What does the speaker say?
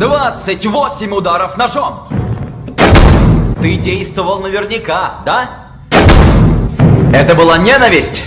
28 ударов ножом. Ты действовал наверняка, да? Это была ненависть?